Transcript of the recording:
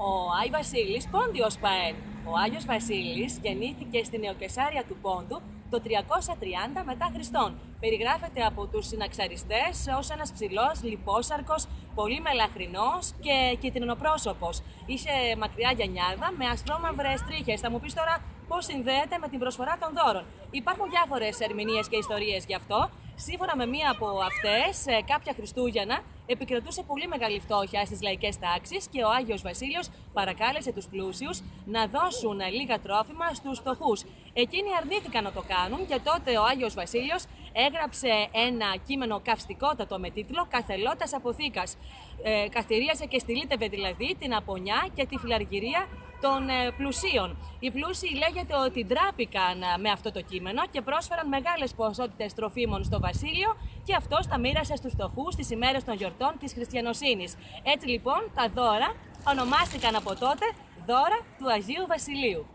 Ο Άι Βασίλης Πόντιος Παέν. Ο Άγιος Βασίλης γεννήθηκε στην Νεοκεσάρια του Πόντου το 330 μετά Χριστόν. Περιγράφεται από τους συναξαριστές ως ένας ψηλός, λιπόσαρκος, πολύ μελαχρινός και κυτρινοπρόσωπος. Είχε μακριά γιανιάδα με ασπρόμαυρες τρίχες. Θα μου πεις τώρα πώς συνδέεται με την προσφορά των δώρων. Υπάρχουν διάφορες ερμηνείες και ιστορίες γι' αυτό. Σύμφωνα με μία από αυτές, ε, κάποια Χριστούγεννα επικρατούσε πολύ μεγάλη φτώχεια στις λαϊκές τάξεις και ο Άγιος Βασίλειος παρακάλεσε τους πλούσιους να δώσουν λίγα τρόφιμα στους φτωχούς. Εκείνοι αρνήθηκαν να το κάνουν και τότε ο Άγιος Βασίλειος έγραψε ένα κείμενο καυστικότατο με τίτλο «Καθελώτας αποθήκας». Ε, καθυρίασε και στυλίτευε δηλαδή την απονιά και τη φιλαργυρία των ε, πλουσίων. Οι πλούσιοι λέγεται ότι ντράπηκαν ε, με αυτό το κείμενο και πρόσφεραν μεγάλες ποσότητες τροφίμων στο βασίλειο και αυτός τα μοίρασε στους φτωχούς στις ημέρες των γιορτών της χριστιανοσύνης. Έτσι λοιπόν τα δώρα ονομάστηκαν από τότε δώρα του Αγίου Βασιλείου.